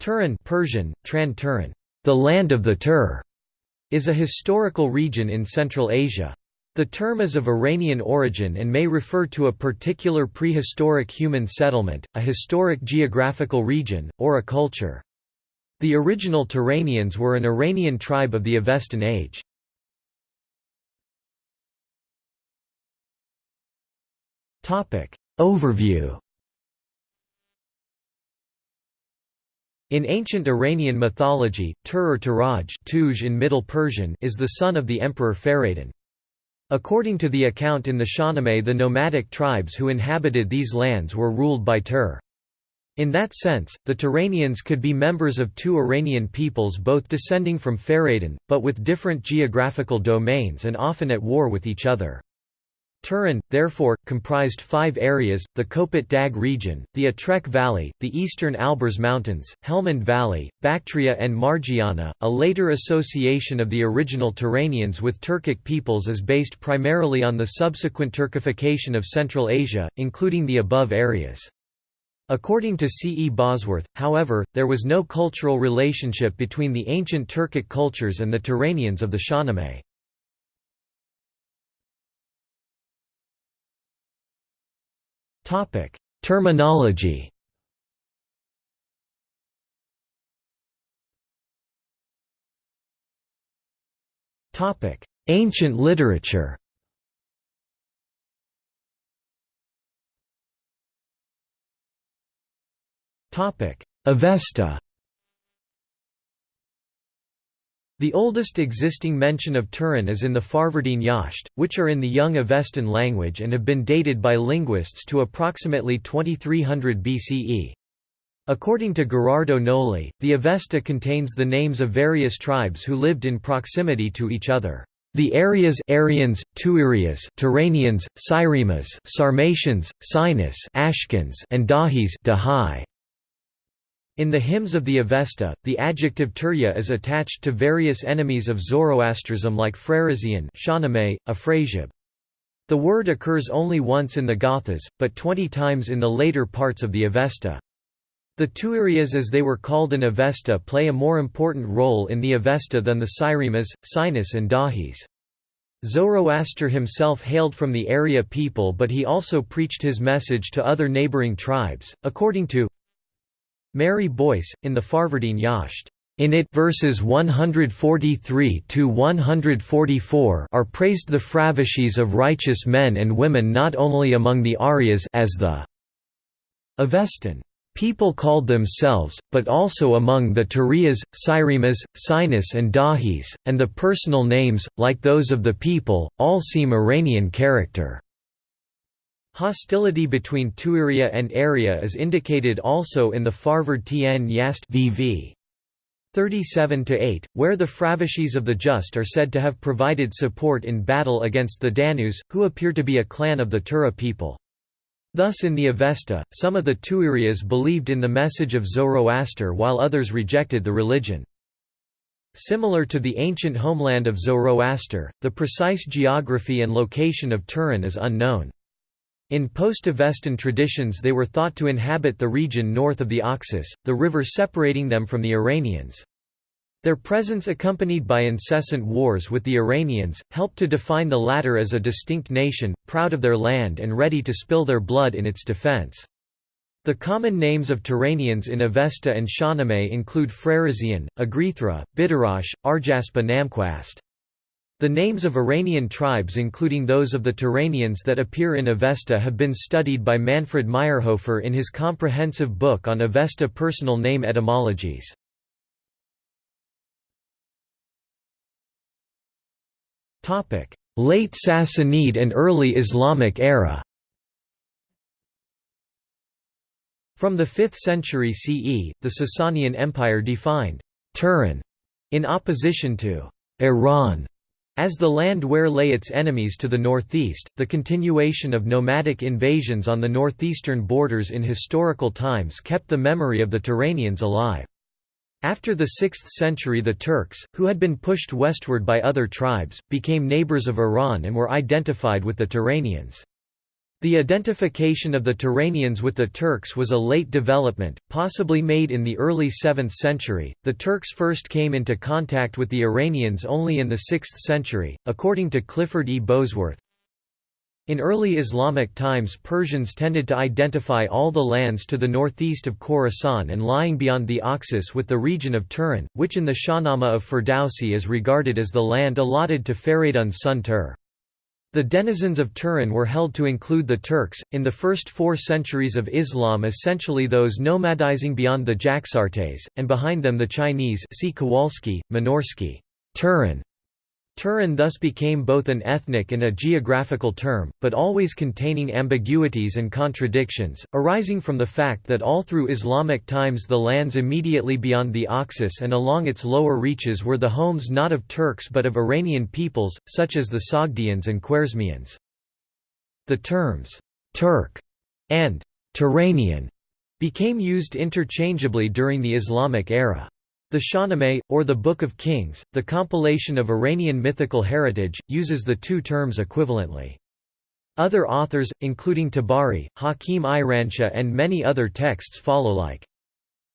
Turan Persian, Tran Turan, the land of the Tur, is a historical region in Central Asia. The term is of Iranian origin and may refer to a particular prehistoric human settlement, a historic geographical region, or a culture. The original Turanians were an Iranian tribe of the Avestan age. Overview In ancient Iranian mythology, Tur or Turaj Tuj in Middle Persian is the son of the emperor Fereydun. According to the account in the Shahnameh the nomadic tribes who inhabited these lands were ruled by Tur. In that sense, the Turanians could be members of two Iranian peoples both descending from Fereydun, but with different geographical domains and often at war with each other. Turan, therefore, comprised five areas, the Kopet Dag region, the Atrek Valley, the eastern Alborz Mountains, Helmand Valley, Bactria and Margiana. A later association of the original Turanians with Turkic peoples is based primarily on the subsequent Turkification of Central Asia, including the above areas. According to C. E. Bosworth, however, there was no cultural relationship between the ancient Turkic cultures and the Turanians of the Shahnameh. Topic: Terminology. Topic: Ancient literature. Topic: Avesta. The oldest existing mention of Turan is in the Farvardin Yasht, which are in the Young Avestan language and have been dated by linguists to approximately 2300 BCE. According to Gherardo Gnoli, the Avesta contains the names of various tribes who lived in proximity to each other. The areas Aryans, Tuirias, Turanians, Cyremas, Sarmatians, Sinus, Ashkans, and Dahis. In the hymns of the Avesta, the adjective Turya is attached to various enemies of Zoroastrism like Afrasiab. The word occurs only once in the Gathas, but twenty times in the later parts of the Avesta. The Tuirias as they were called in Avesta play a more important role in the Avesta than the Cyremas, Sinus and Dahis. Zoroaster himself hailed from the Arya people but he also preached his message to other neighboring tribes, according to Mary Boyce, in the Farvardin Yasht. In it verses 143 to 144 are praised the fravashis of righteous men and women not only among the Aryas as the Avestan people called themselves, but also among the Turias, Cyremas, Sinus and Dahis, and the personal names, like those of the people, all seem Iranian character. Hostility between Tuiria and Arya is indicated also in the Farvardin Yasht VV. 37–8, where the Fravashis of the Just are said to have provided support in battle against the Danus, who appear to be a clan of the Tura people. Thus in the Avesta, some of the Tuirias believed in the message of Zoroaster while others rejected the religion. Similar to the ancient homeland of Zoroaster, the precise geography and location of Turan is unknown. In post-Avestan traditions they were thought to inhabit the region north of the Oxus, the river separating them from the Iranians. Their presence accompanied by incessant wars with the Iranians, helped to define the latter as a distinct nation, proud of their land and ready to spill their blood in its defense. The common names of Turanians in Avesta and Shahnameh include Freresian, Agrithra, Bidarash, Arjaspa Namquast. The names of Iranian tribes including those of the Turanians that appear in Avesta have been studied by Manfred Mayrhofer in his comprehensive book on Avesta personal name etymologies. Late Sassanid and early Islamic era. From the 5th century CE, the Sasanian Empire defined Turan in opposition to Iran as the land where lay its enemies to the northeast, the continuation of nomadic invasions on the northeastern borders in historical times kept the memory of the Turanians alive. After the 6th century the Turks, who had been pushed westward by other tribes, became neighbors of Iran and were identified with the Turanians. The identification of the Turanians with the Turks was a late development, possibly made in the early 7th century. The Turks first came into contact with the Iranians only in the 6th century, according to Clifford E. Bosworth. In early Islamic times Persians tended to identify all the lands to the northeast of Khorasan and lying beyond the Oxus with the region of Turan, which in the Shahnameh of Ferdowsi is regarded as the land allotted to Feridun's son Tur. The denizens of Turan were held to include the Turks, in the first four centuries of Islam essentially those nomadizing beyond the Jaxartes, and behind them the Chinese see Kowalski, Minorsky. Turan Turan thus became both an ethnic and a geographical term, but always containing ambiguities and contradictions, arising from the fact that all through Islamic times the lands immediately beyond the Oxus and along its lower reaches were the homes not of Turks but of Iranian peoples, such as the Sogdians and Khwarezmians. The terms, ''Turk'' and ''Turanian'' became used interchangeably during the Islamic era. The Shahnameh, or the Book of Kings, the compilation of Iranian mythical heritage, uses the two terms equivalently. Other authors, including Tabari, Hakim Iranshah and many other texts follow like.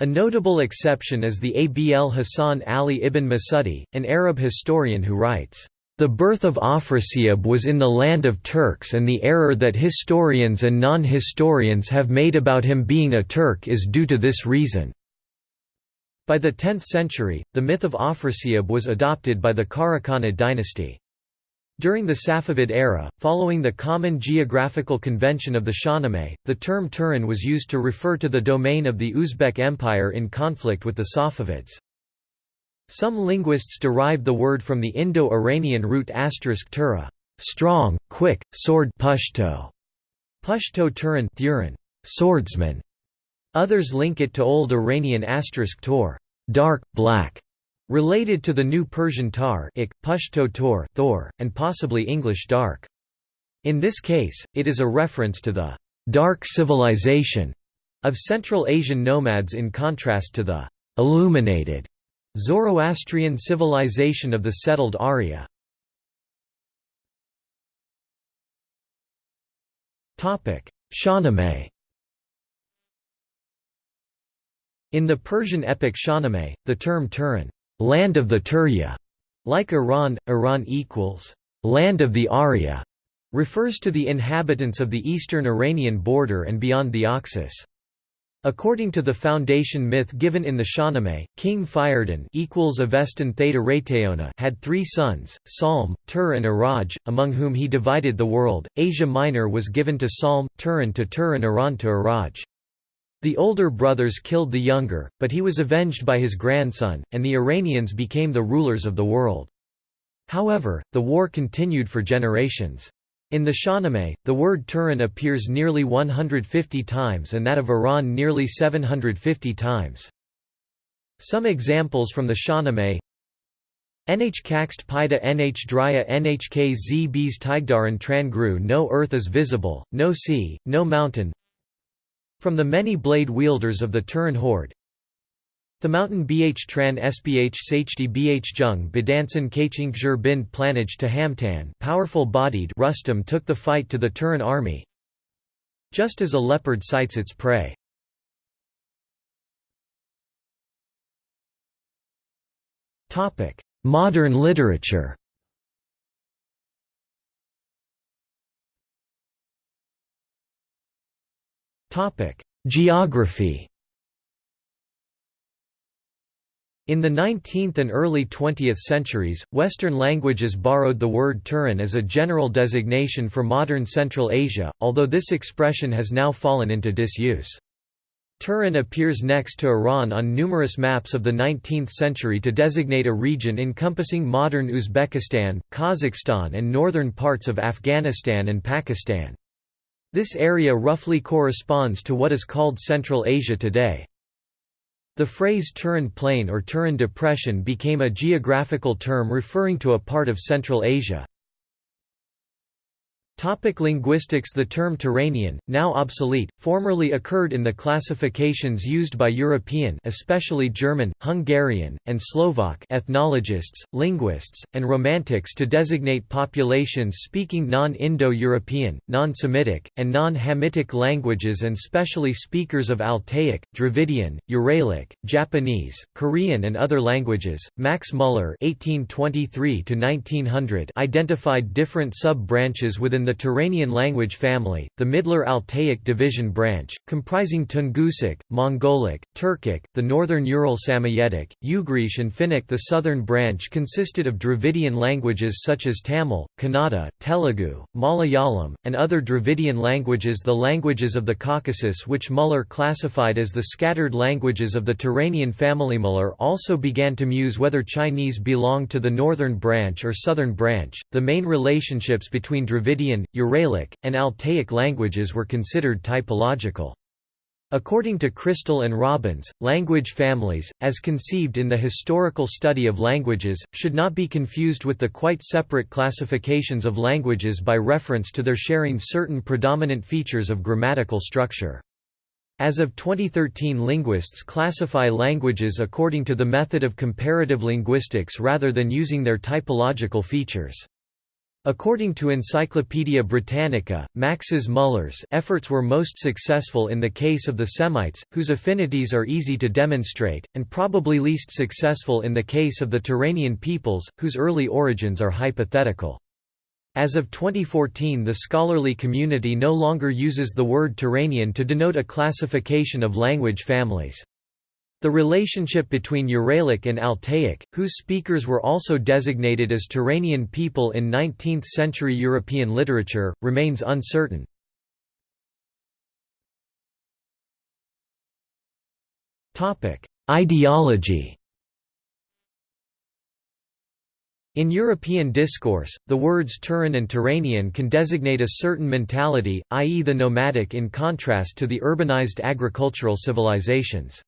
A notable exception is the Abl Hasan Ali ibn Masudi, an Arab historian who writes, "...the birth of Afrasiab was in the land of Turks and the error that historians and non-historians have made about him being a Turk is due to this reason." By the 10th century, the myth of Afrasiab was adopted by the Karakhanid dynasty. During the Safavid era, following the common geographical convention of the Shahnameh, the term Turan was used to refer to the domain of the Uzbek Empire in conflict with the Safavids. Some linguists derived the word from the Indo-Iranian root asterisk tura, strong, quick, sword Pashto, Pashto Turan, Thuran, swordsman, Others link it to Old Iranian asterisk tor, dark, black, related to the New Persian tar ik, Pashto tor, Thor, and possibly English dark. In this case, it is a reference to the dark civilization of Central Asian nomads in contrast to the illuminated Zoroastrian civilization of the settled Arya. Shahnameh In the Persian epic Shahnameh, the term Turan land of the Turya", like Iran, Iran equals land of the Arya, refers to the inhabitants of the eastern Iranian border and beyond the Oxus. According to the foundation myth given in the Shahnameh, King Fereydun equals Avestan Theta had three sons, Salm, Tur and Iraj, among whom he divided the world. Asia Minor was given to Salm, Turan to Tur and Iran to Iraj. The older brothers killed the younger, but he was avenged by his grandson, and the Iranians became the rulers of the world. However, the war continued for generations. In the Shahnameh, the word Turan appears nearly 150 times and that of Iran nearly 750 times. Some examples from the Shahnameh Nh kakst pida nh drya nhk z bs tigdaran tran no earth is visible, no sea, no mountain from the many blade wielders of the Turan horde The mountain bh tran sbh sachdi bh jung bidansan kachingzher bin planage to Hamtan powerful-bodied Rustum took the fight to the Turan army just as a leopard sights its prey. Modern literature Geography In the 19th and early 20th centuries, Western languages borrowed the word Turan as a general designation for modern Central Asia, although this expression has now fallen into disuse. Turan appears next to Iran on numerous maps of the 19th century to designate a region encompassing modern Uzbekistan, Kazakhstan and northern parts of Afghanistan and Pakistan. This area roughly corresponds to what is called Central Asia today. The phrase Turan Plain or Turan Depression became a geographical term referring to a part of Central Asia. Topic linguistics The term Turanian, now obsolete, formerly occurred in the classifications used by European especially German, Hungarian, and Slovak ethnologists, linguists, and romantics to designate populations speaking non-Indo-European, non-Semitic, and non-Hamitic languages and specially speakers of Altaic, Dravidian, Uralic, Japanese, Korean and other languages. Max Muller (1823–1900) identified different sub-branches within the Turanian language family, the Middler Altaic division branch, comprising Tungusic, Mongolic, Turkic, the northern Ural Samoyedic, Ugrish and Finnic The southern branch consisted of Dravidian languages such as Tamil, Kannada, Telugu, Malayalam, and other Dravidian languages The languages of the Caucasus which Muller classified as the scattered languages of the Turanian family Muller also began to muse whether Chinese belonged to the northern branch or southern branch. The main relationships between Dravidian Uralic, and Altaic languages were considered typological. According to Crystal and Robbins, language families, as conceived in the historical study of languages, should not be confused with the quite separate classifications of languages by reference to their sharing certain predominant features of grammatical structure. As of 2013 linguists classify languages according to the method of comparative linguistics rather than using their typological features. According to Encyclopaedia Britannica, Max's Muller's efforts were most successful in the case of the Semites, whose affinities are easy to demonstrate, and probably least successful in the case of the Turanian peoples, whose early origins are hypothetical. As of 2014 the scholarly community no longer uses the word Turanian to denote a classification of language families. The relationship between Uralic and Altaic, whose speakers were also designated as Turanian people in 19th-century European literature, remains uncertain. Ideology In European discourse, the words Turan and Turanian can designate a certain mentality, i.e. the nomadic in contrast to the urbanized agricultural civilizations.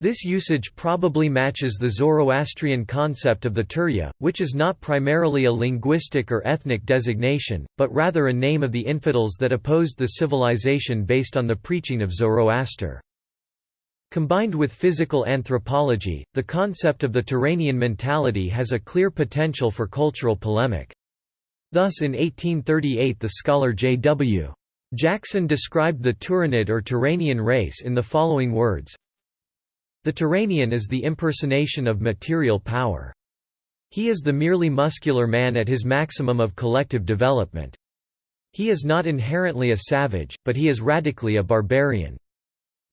This usage probably matches the Zoroastrian concept of the Turya, which is not primarily a linguistic or ethnic designation, but rather a name of the infidels that opposed the civilization based on the preaching of Zoroaster. Combined with physical anthropology, the concept of the Turanian mentality has a clear potential for cultural polemic. Thus in 1838 the scholar J.W. Jackson described the Turanid or Turanian race in the following words, the Turanian is the impersonation of material power. He is the merely muscular man at his maximum of collective development. He is not inherently a savage, but he is radically a barbarian.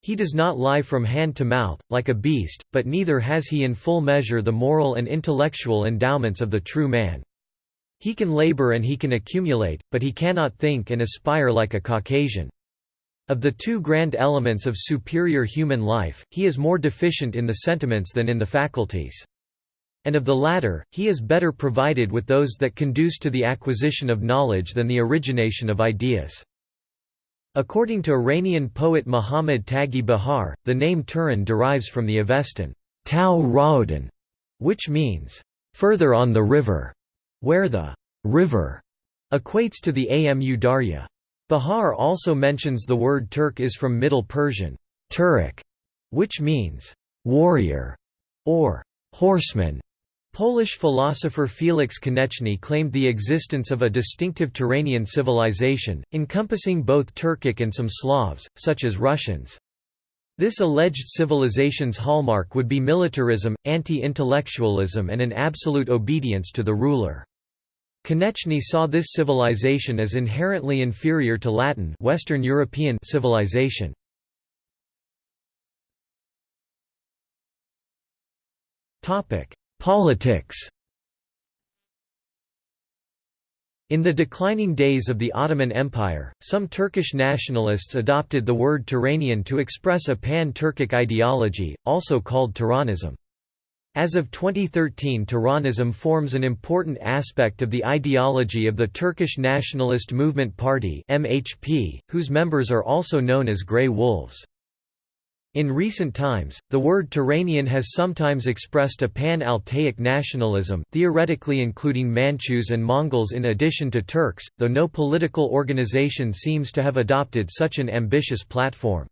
He does not lie from hand to mouth, like a beast, but neither has he in full measure the moral and intellectual endowments of the true man. He can labor and he can accumulate, but he cannot think and aspire like a Caucasian. Of the two grand elements of superior human life, he is more deficient in the sentiments than in the faculties. And of the latter, he is better provided with those that conduce to the acquisition of knowledge than the origination of ideas. According to Iranian poet Muhammad Taghi Bahar, the name Turan derives from the Avestan Tau Raudan, which means, further on the river, where the river equates to the Amu Darya. Bahar also mentions the word Turk is from Middle Persian, Turek, which means warrior or horseman. Polish philosopher Felix Koneczny claimed the existence of a distinctive Turanian civilization, encompassing both Turkic and some Slavs, such as Russians. This alleged civilization's hallmark would be militarism, anti-intellectualism and an absolute obedience to the ruler. Koneczny saw this civilization as inherently inferior to Latin Western European civilization. Politics In the declining days of the Ottoman Empire, some Turkish nationalists adopted the word Turanian to express a pan-Turkic ideology, also called Turanism. As of 2013 Turanism forms an important aspect of the ideology of the Turkish Nationalist Movement Party MHP, whose members are also known as Grey Wolves. In recent times, the word Turanian has sometimes expressed a pan-Altaic nationalism theoretically including Manchus and Mongols in addition to Turks, though no political organization seems to have adopted such an ambitious platform.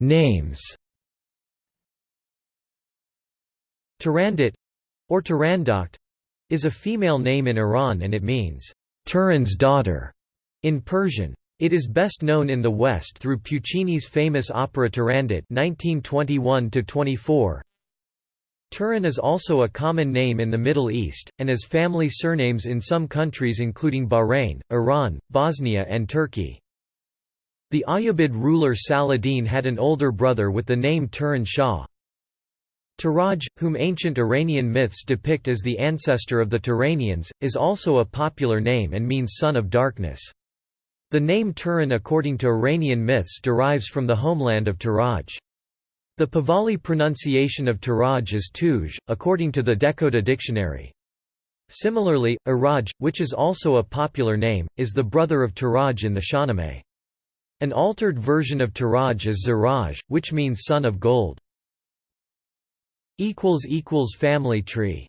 Names Turandot or Turandot is a female name in Iran and it means, Turan's daughter. In Persian, it is best known in the West through Puccini's famous opera Turandot (1921–24). Turan is also a common name in the Middle East, and as family surnames in some countries including Bahrain, Iran, Bosnia and Turkey. The Ayyubid ruler Saladin had an older brother with the name Turan Shah. Turaj, whom ancient Iranian myths depict as the ancestor of the Turanians, is also a popular name and means son of darkness. The name Turan according to Iranian myths derives from the homeland of Turaj. The Pahlavi pronunciation of Turaj is Tuj, according to the Dehkhoda dictionary. Similarly, Iraj, which is also a popular name, is the brother of Turaj in the Shahnameh. An altered version of Taraj is Ziraj, which means son of gold. Family tree